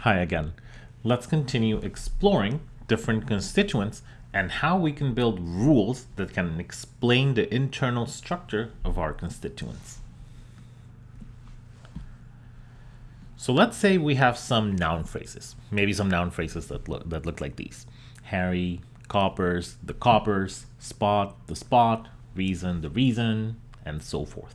Hi again. Let's continue exploring different constituents and how we can build rules that can explain the internal structure of our constituents. So let's say we have some noun phrases, maybe some noun phrases that look, that look like these. Harry, coppers, the coppers, spot, the spot, reason, the reason, and so forth.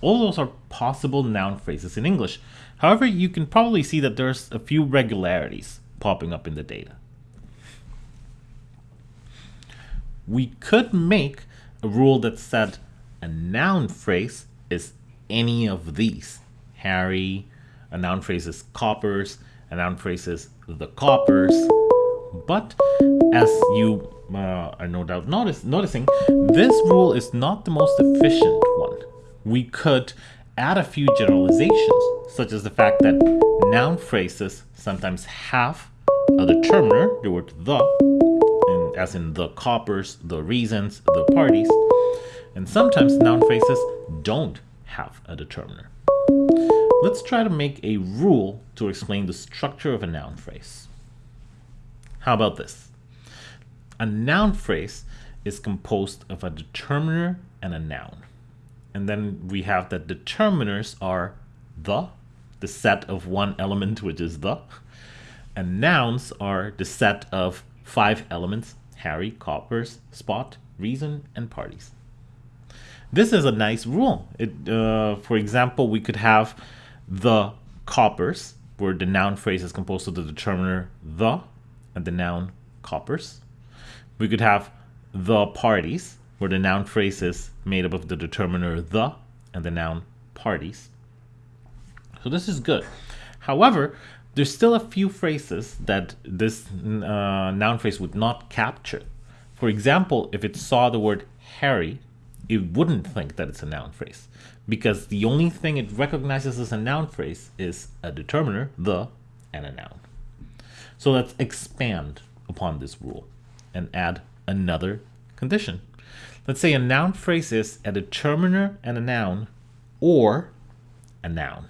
All those are possible noun phrases in English. However, you can probably see that there's a few regularities popping up in the data. We could make a rule that said a noun phrase is any of these. Harry, a noun phrase is coppers, a noun phrase is the coppers. But as you uh, are no doubt notice, noticing, this rule is not the most efficient one we could add a few generalizations, such as the fact that noun phrases sometimes have a determiner, the word the, in, as in the coppers, the reasons, the parties, and sometimes noun phrases don't have a determiner. Let's try to make a rule to explain the structure of a noun phrase. How about this? A noun phrase is composed of a determiner and a noun. And then we have that determiners are the, the set of one element, which is the, and nouns are the set of five elements, Harry, coppers, spot, reason, and parties. This is a nice rule. It, uh, for example, we could have the coppers, where the noun phrase is composed of the determiner the and the noun coppers. We could have the parties, where the noun phrase is made up of the determiner the and the noun parties. So this is good. However, there's still a few phrases that this uh, noun phrase would not capture. For example, if it saw the word Harry, it wouldn't think that it's a noun phrase because the only thing it recognizes as a noun phrase is a determiner, the, and a noun. So let's expand upon this rule and add another condition. Let's say a noun phrase is a determiner and a noun or a noun.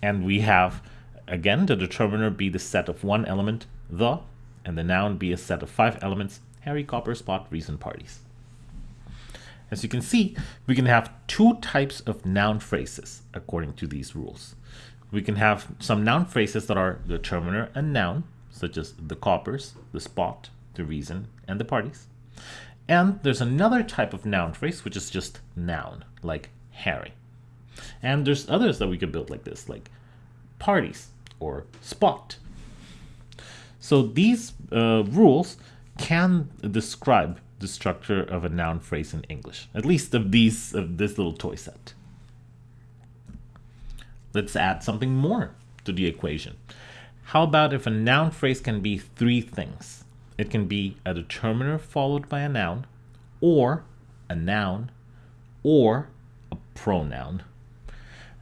And we have, again, the determiner be the set of one element, the, and the noun be a set of five elements, Harry, Copper, Spot, Reason, Parties. As you can see, we can have two types of noun phrases according to these rules. We can have some noun phrases that are the determiner and noun, such as the coppers, the spot, the reason, and the parties. And there's another type of noun phrase, which is just noun, like Harry. And there's others that we could build like this, like parties or spot. So these uh, rules can describe the structure of a noun phrase in English, at least of these of this little toy set. Let's add something more to the equation. How about if a noun phrase can be three things? It can be a determiner followed by a noun, or a noun, or a pronoun.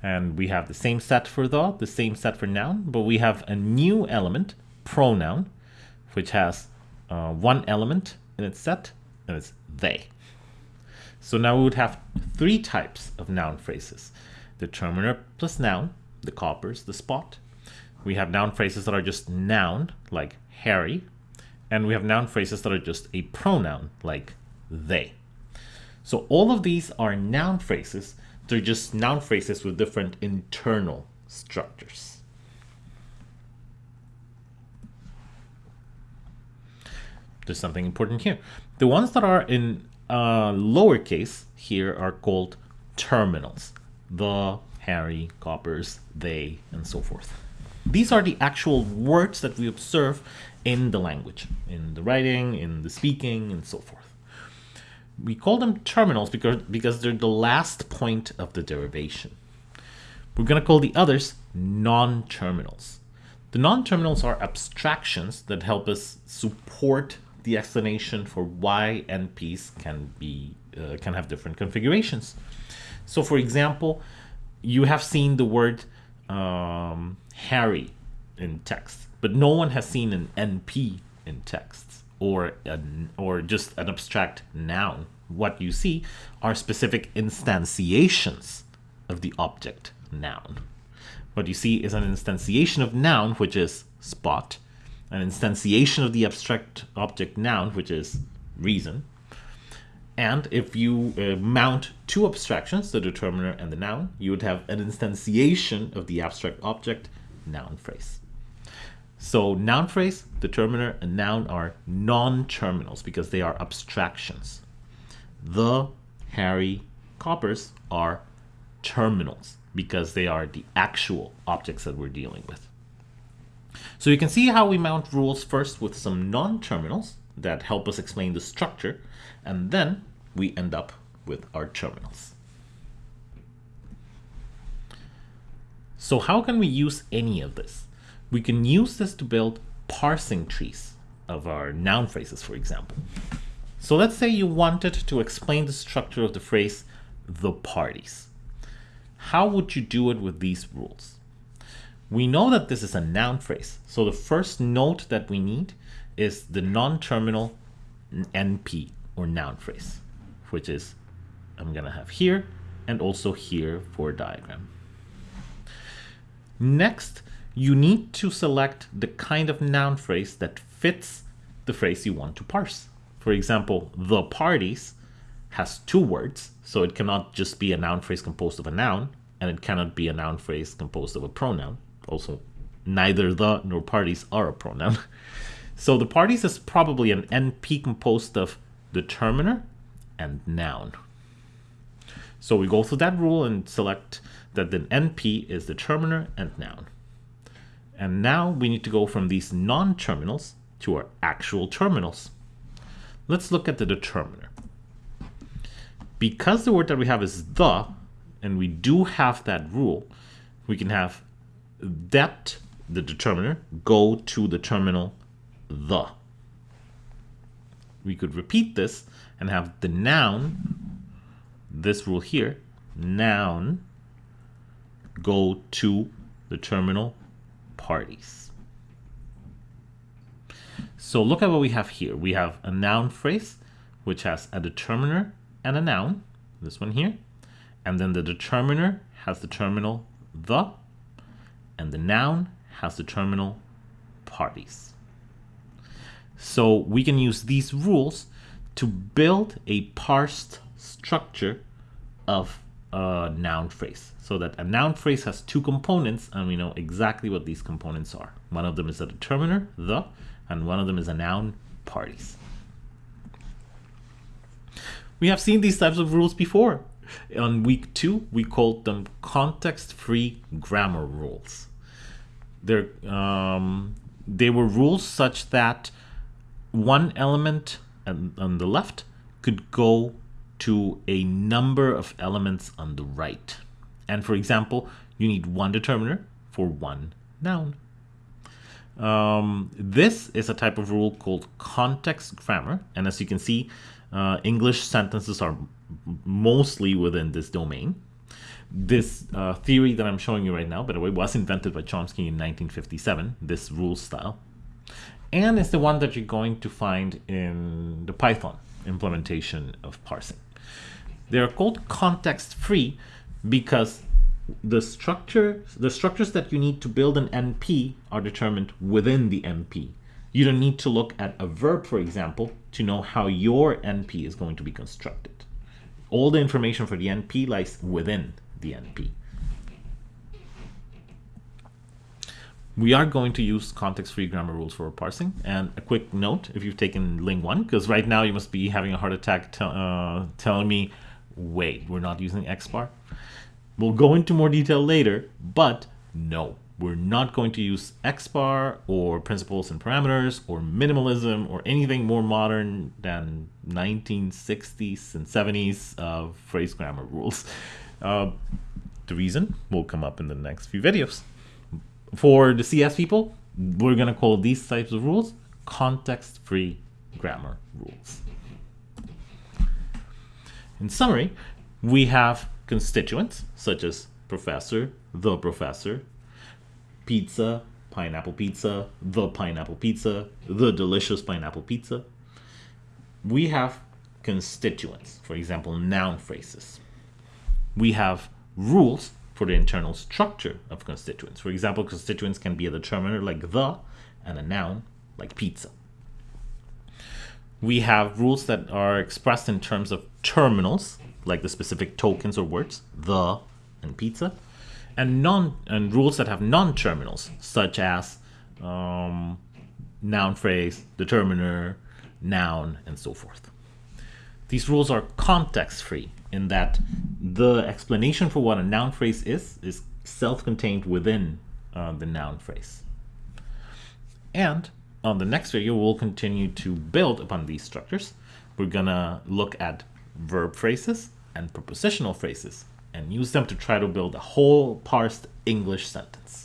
And we have the same set for the, the same set for noun, but we have a new element, pronoun, which has uh, one element in its set, and it's they. So now we would have three types of noun phrases. Determiner plus noun, the coppers, the spot. We have noun phrases that are just noun, like Harry, and we have noun phrases that are just a pronoun like they. So all of these are noun phrases. They're just noun phrases with different internal structures. There's something important here. The ones that are in uh, lowercase here are called terminals. The, Harry, coppers, they, and so forth. These are the actual words that we observe in the language, in the writing, in the speaking, and so forth. We call them terminals because, because they're the last point of the derivation. We're going to call the others non-terminals. The non-terminals are abstractions that help us support the explanation for why NPs can be uh, can have different configurations. So, for example, you have seen the word um, Harry in text but no one has seen an NP in texts or or just an abstract noun. What you see are specific instantiations of the object noun. what you see is an instantiation of noun, which is spot, an instantiation of the abstract object noun, which is reason. And if you uh, mount two abstractions, the determiner and the noun, you would have an instantiation of the abstract object noun phrase. So noun phrase, determiner, and noun are non-terminals because they are abstractions. The, Harry, coppers are terminals because they are the actual objects that we're dealing with. So you can see how we mount rules first with some non-terminals that help us explain the structure, and then we end up with our terminals. So how can we use any of this? We can use this to build parsing trees of our noun phrases, for example. So let's say you wanted to explain the structure of the phrase the parties. How would you do it with these rules? We know that this is a noun phrase. So the first note that we need is the non-terminal NP or noun phrase, which is I'm going to have here and also here for a diagram. Next, you need to select the kind of noun phrase that fits the phrase you want to parse. For example, the parties has two words, so it cannot just be a noun phrase composed of a noun, and it cannot be a noun phrase composed of a pronoun also neither the nor parties are a pronoun. So the parties is probably an NP composed of determiner and noun. So we go through that rule and select that the NP is determiner and noun. And now we need to go from these non-terminals to our actual terminals. Let's look at the determiner. Because the word that we have is the, and we do have that rule, we can have that, the determiner, go to the terminal the. We could repeat this and have the noun, this rule here, noun, go to the terminal parties. So look at what we have here. We have a noun phrase, which has a determiner and a noun, this one here. And then the determiner has the terminal the, and the noun has the terminal parties. So we can use these rules to build a parsed structure of a noun phrase so that a noun phrase has two components and we know exactly what these components are. One of them is a determiner, the, and one of them is a noun, parties. We have seen these types of rules before. On week two, we called them context-free grammar rules. They're, um, they were rules such that one element on, on the left could go to a number of elements on the right. And for example, you need one determiner for one noun. Um, this is a type of rule called context grammar. And as you can see, uh, English sentences are mostly within this domain. This uh, theory that I'm showing you right now, by the way, was invented by Chomsky in 1957, this rule style. And it's the one that you're going to find in the Python implementation of parsing. They're called context-free because the structure, the structures that you need to build an NP are determined within the NP. You don't need to look at a verb, for example, to know how your NP is going to be constructed. All the information for the NP lies within the NP. We are going to use context-free grammar rules for parsing. And a quick note, if you've taken Ling 1, because right now you must be having a heart attack uh, telling me, wait, we're not using X-bar? We'll go into more detail later, but no, we're not going to use X-bar or principles and parameters or minimalism or anything more modern than 1960s and 70s uh, phrase grammar rules. Uh, the reason will come up in the next few videos. For the CS people, we're going to call these types of rules context-free grammar rules. In summary, we have constituents such as professor, the professor, pizza, pineapple pizza, the pineapple pizza, the delicious pineapple pizza. We have constituents, for example, noun phrases we have rules for the internal structure of constituents. For example, constituents can be a determiner like the and a noun like pizza. We have rules that are expressed in terms of terminals, like the specific tokens or words, the and pizza, and non and rules that have non-terminals, such as um, noun phrase, determiner, noun, and so forth. These rules are context-free in that the explanation for what a noun phrase is is self-contained within uh, the noun phrase. And on the next video, we'll continue to build upon these structures. We're gonna look at verb phrases and prepositional phrases and use them to try to build a whole parsed English sentence.